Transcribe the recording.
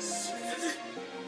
死 ぬ